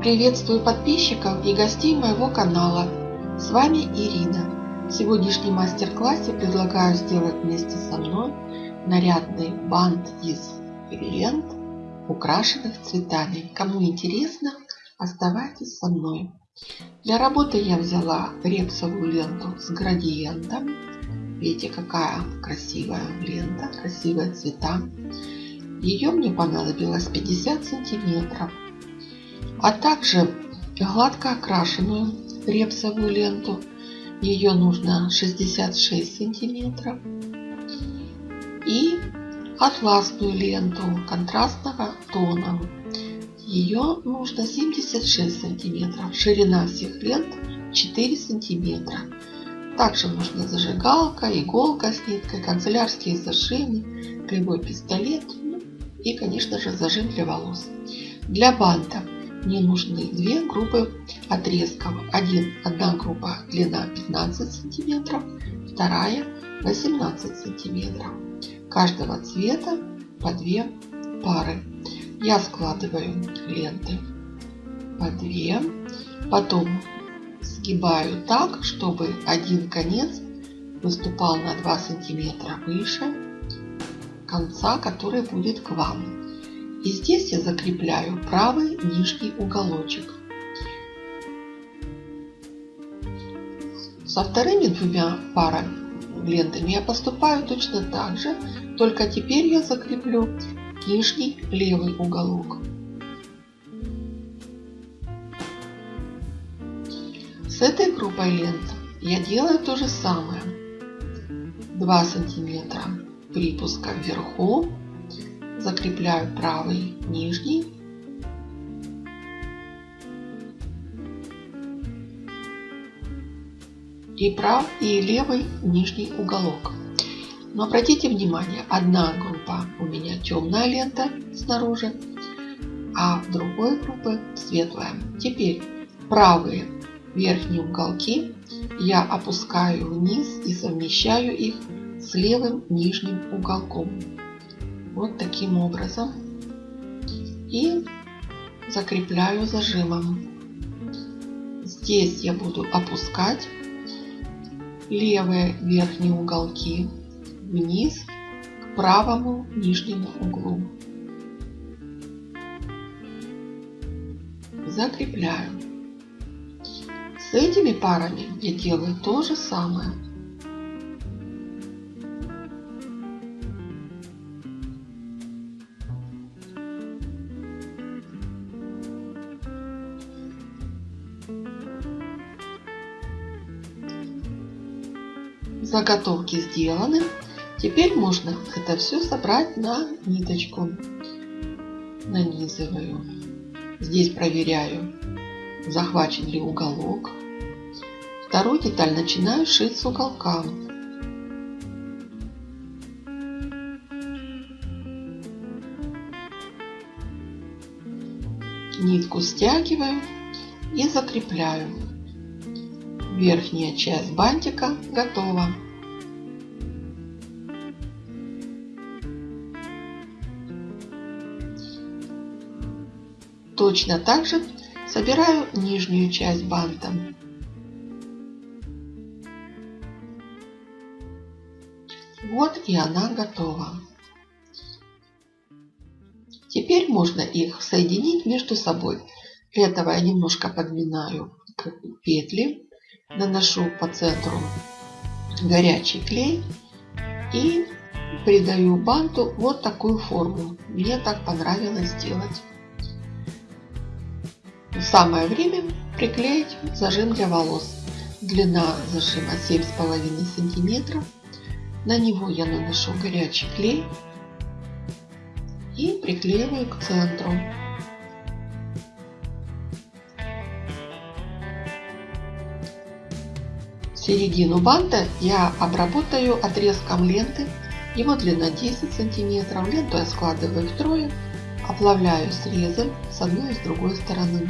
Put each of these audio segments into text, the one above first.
Приветствую подписчиков и гостей моего канала. С вами Ирина. В сегодняшнем мастер-классе предлагаю сделать вместе со мной нарядный бант из лент, украшенных цветами. Кому интересно, оставайтесь со мной. Для работы я взяла репсовую ленту с градиентом. Видите, какая красивая лента, красивые цвета. Ее мне понадобилось 50 сантиметров а также гладко окрашенную репсовую ленту. Ее нужно 66 сантиметров. И атласную ленту контрастного тона. Ее нужно 76 сантиметров. Ширина всех лент 4 сантиметра. Также нужна зажигалка, иголка с ниткой, канцелярские зажимы, кривой пистолет ну, и, конечно же, зажим для волос. Для банта мне нужны две группы отрезков. Один, одна группа длина 15 сантиметров, вторая 18 сантиметров. Каждого цвета по две пары. Я складываю ленты по две. Потом сгибаю так, чтобы один конец выступал на 2 сантиметра выше конца, который будет к вам. И здесь я закрепляю правый нижний уголочек. Со вторыми двумя парами лентами я поступаю точно так же, только теперь я закреплю нижний левый уголок. С этой группой лент я делаю то же самое. 2 сантиметра припуска вверху закрепляю правый нижний и прав и левый нижний уголок. Но обратите внимание, одна группа у меня темная лента снаружи, а другой группы светлая. Теперь правые верхние уголки я опускаю вниз и совмещаю их с левым нижним уголком вот таким образом и закрепляю зажимом. Здесь я буду опускать левые верхние уголки вниз к правому нижнему углу. Закрепляю. С этими парами я делаю то же самое. Заготовки сделаны. Теперь можно это все собрать на ниточку. Нанизываю. Здесь проверяю, захвачен ли уголок. Вторую деталь начинаю шить с уголка. Нитку стягиваю и закрепляю. Верхняя часть бантика готова. Точно так же собираю нижнюю часть банта. Вот и она готова. Теперь можно их соединить между собой. Для этого я немножко подминаю петли наношу по центру горячий клей и придаю банту вот такую форму. Мне так понравилось сделать. Самое время приклеить зажим для волос. Длина зажима 7,5 сантиметров. На него я наношу горячий клей и приклеиваю к центру. Середину банта я обработаю отрезком ленты. Его длина 10 сантиметров. Ленту я складываю втрое, оплавляю срезом с одной и с другой стороны.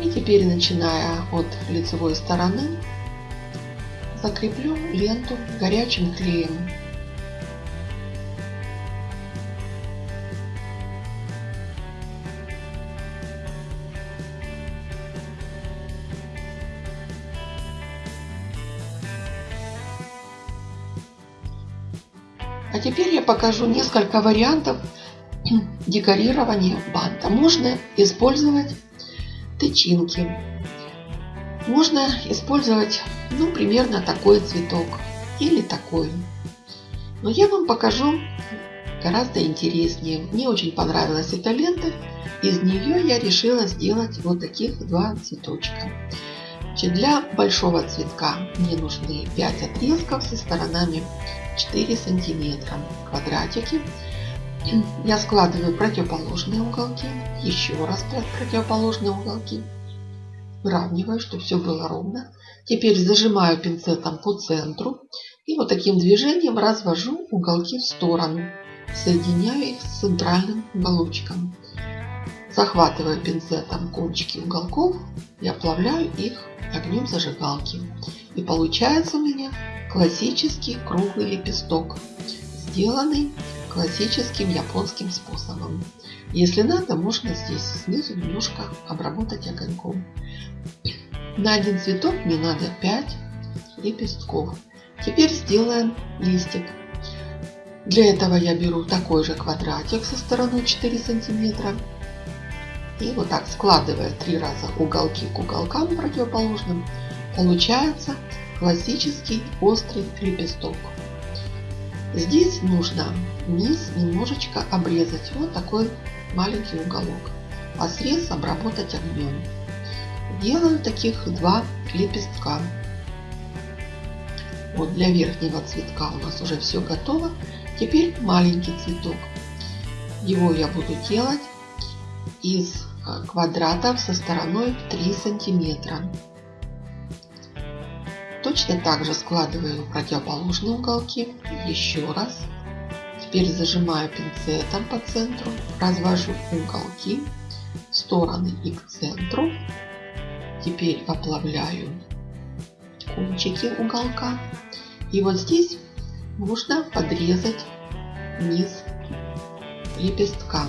И теперь, начиная от лицевой стороны, закреплю ленту горячим клеем. Теперь я покажу несколько вариантов декорирования банта. Можно использовать тычинки. Можно использовать, ну, примерно такой цветок или такой. Но я вам покажу гораздо интереснее. Мне очень понравилась эта лента. Из нее я решила сделать вот таких два цветочка. Значит, для большого цветка мне нужны 5 отрезков со сторонами 4 сантиметра. Квадратики. Я складываю противоположные уголки. Еще раз противоположные уголки. Выравниваю, чтобы все было ровно. Теперь зажимаю пинцетом по центру. И вот таким движением развожу уголки в сторону. Соединяю их с центральным уголочком. Захватываю пинцетом кончики уголков и оплавляю их огнем зажигалки. И получается у меня классический круглый лепесток, сделанный классическим японским способом. Если надо, можно здесь снизу немножко обработать огоньком. На один цветок мне надо 5 лепестков. Теперь сделаем листик. Для этого я беру такой же квадратик со стороной 4 сантиметра и вот так складывая три раза уголки к уголкам противоположным, получается классический острый лепесток. Здесь нужно низ немножечко обрезать, вот такой маленький уголок, а срез обработать огнем. Делаю таких два лепестка. Вот для верхнего цветка у нас уже все готово. Теперь маленький цветок. Его я буду делать из квадратов со стороной 3 сантиметра. Точно так же складываю противоположные уголки еще раз. Теперь зажимаю пинцетом по центру, развожу уголки в стороны и к центру. Теперь оплавляю кончики уголка. И вот здесь можно подрезать низ лепестка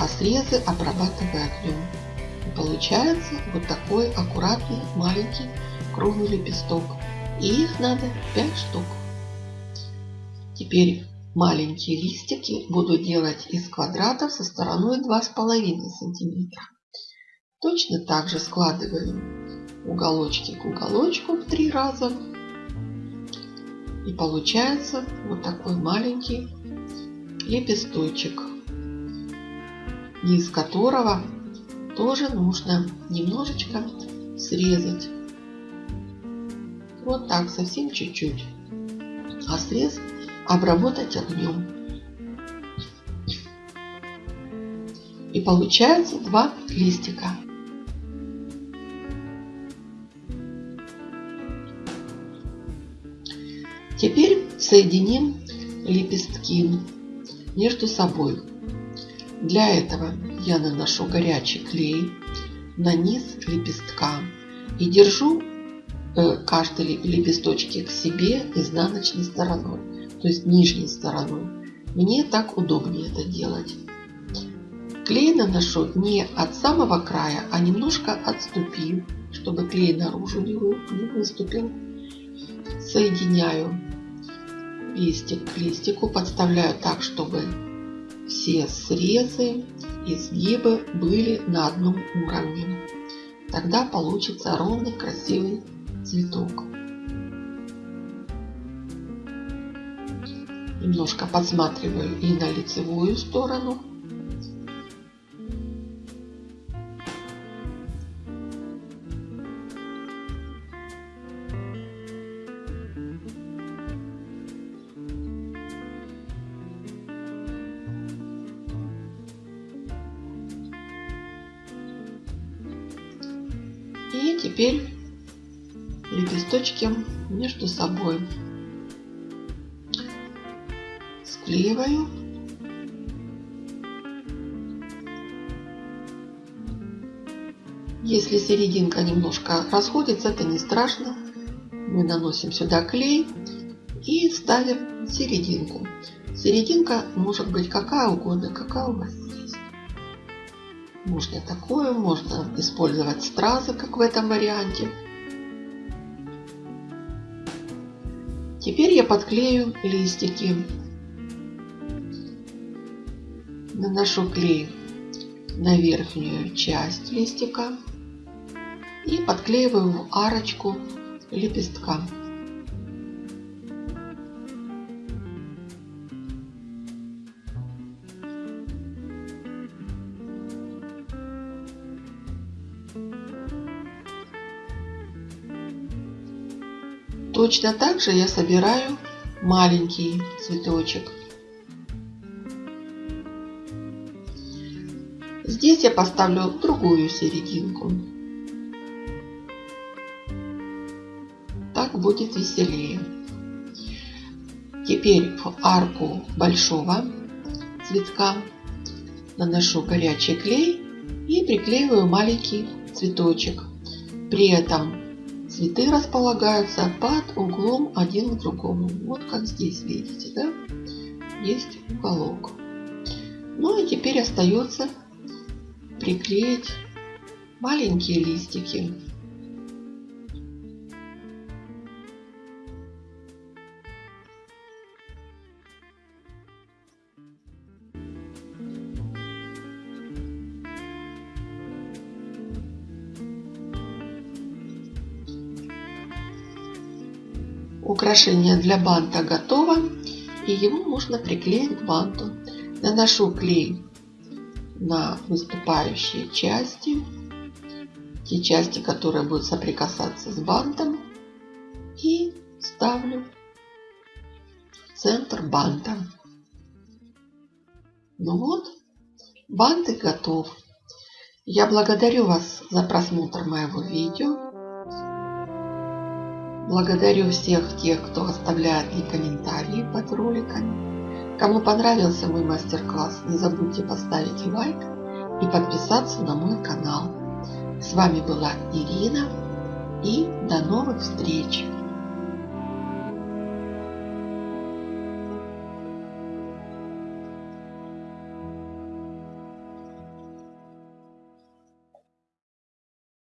а срезы обрабатываю огнем. И получается вот такой аккуратный маленький круглый лепесток. И их надо 5 штук. Теперь маленькие листики буду делать из квадратов со стороной 2,5 сантиметра. Точно так же складываю уголочки к уголочку в три раза. И получается вот такой маленький лепесточек низ которого тоже нужно немножечко срезать. Вот так, совсем чуть-чуть. А срез обработать огнем. И получается два листика. Теперь соединим лепестки между собой. Для этого я наношу горячий клей на низ лепестка и держу э, каждый лепесточек к себе изнаночной стороной, то есть нижней стороной. Мне так удобнее это делать. Клей наношу не от самого края, а немножко отступив, чтобы клей наружу не выступил. Соединяю листик к листику, подставляю так, чтобы все срезы, изгибы были на одном уровне. Тогда получится ровный красивый цветок. Немножко подсматриваю и на лицевую сторону. Теперь лепесточки между собой склеиваю. Если серединка немножко расходится, это не страшно. Мы наносим сюда клей и ставим серединку. Серединка может быть какая угодно, какая у вас можно такое, можно использовать стразы, как в этом варианте. Теперь я подклею листики. Наношу клей на верхнюю часть листика и подклеиваю в арочку лепестка. Точно так же я собираю маленький цветочек. Здесь я поставлю другую серединку. Так будет веселее. Теперь в арку большого цветка наношу горячий клей и приклеиваю маленький цветочек. При этом цветы располагаются под углом один к другому. Вот как здесь видите, да? Есть уголок. Ну и теперь остается приклеить маленькие листики. Украшение для банта готово и его можно приклеить к банту. Наношу клей на выступающие части, те части, которые будут соприкасаться с бантом и ставлю центр банта. Ну вот, бант готов. Я благодарю вас за просмотр моего видео. Благодарю всех тех, кто оставляет мне комментарии под роликами. Кому понравился мой мастер-класс, не забудьте поставить лайк и подписаться на мой канал. С вами была Ирина и до новых встреч!